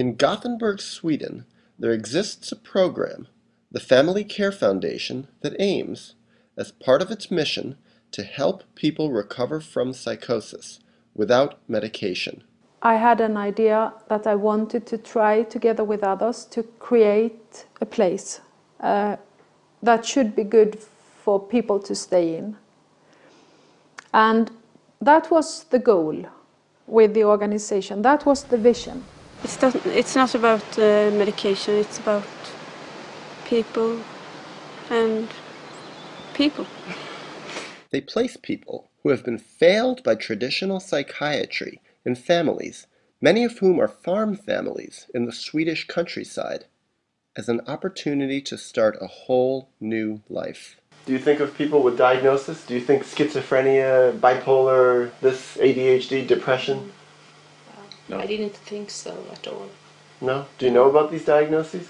In Gothenburg, Sweden, there exists a program, the Family Care Foundation, that aims, as part of its mission, to help people recover from psychosis without medication. I had an idea that I wanted to try together with others to create a place uh, that should be good for people to stay in. And that was the goal with the organization, that was the vision. It's not, it's not about uh, medication, it's about people and people. They place people who have been failed by traditional psychiatry in families, many of whom are farm families in the Swedish countryside, as an opportunity to start a whole new life. Do you think of people with diagnosis? Do you think schizophrenia, bipolar, this ADHD, depression? No. I didn't think so at all. No? Do you know about these diagnoses?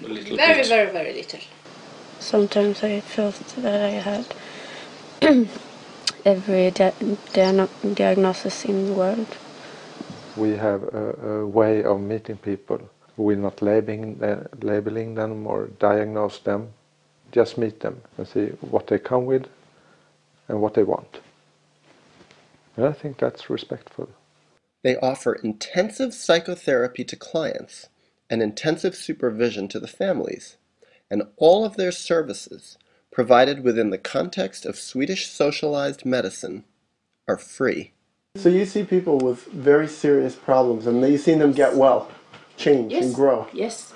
very, bit. very, very little. Sometimes I felt that I had every di diagnosis in the world. We have a, a way of meeting people. We're not labeling, uh, labeling them or diagnose them. Just meet them and see what they come with and what they want. And I think that's respectful. They offer intensive psychotherapy to clients and intensive supervision to the families, and all of their services, provided within the context of Swedish socialized medicine, are free. So you see people with very serious problems and you've seen them get well, change yes. and grow. Yes,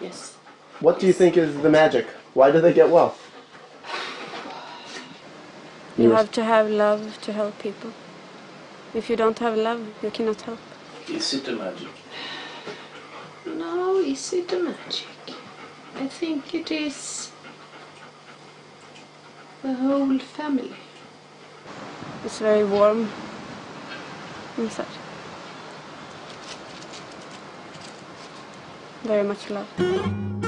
yes. What yes. do you think is the magic? Why do they get well? You have to have love to help people. If you don't have love, you cannot help. Is it a magic? No, is it a magic? I think it is the whole family. It's very warm inside. Very much love.